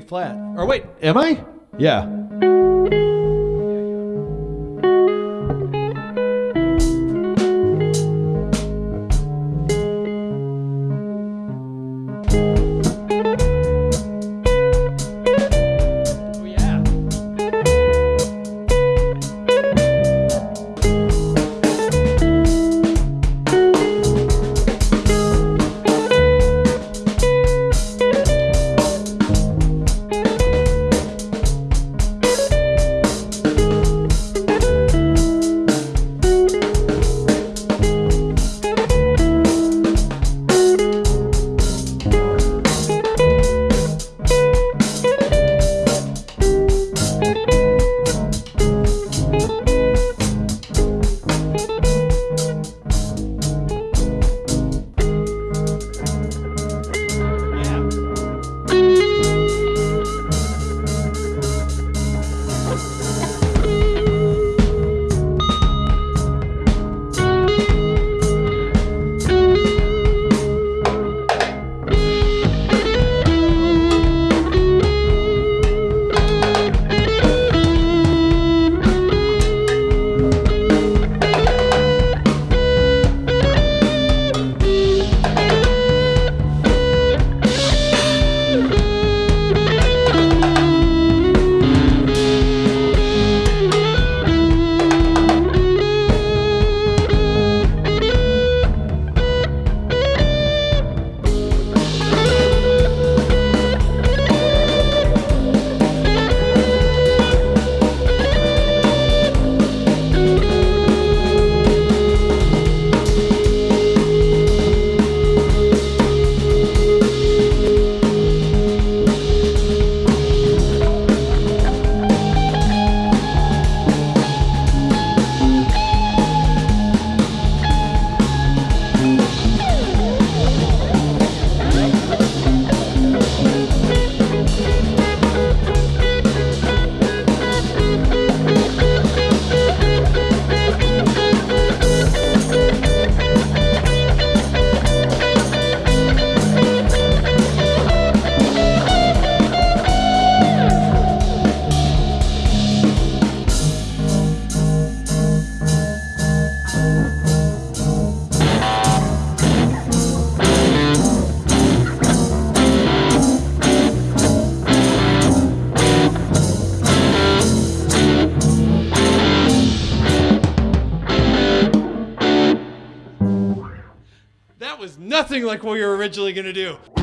flat. Or wait, am I? Yeah. Was nothing like what we were originally to do.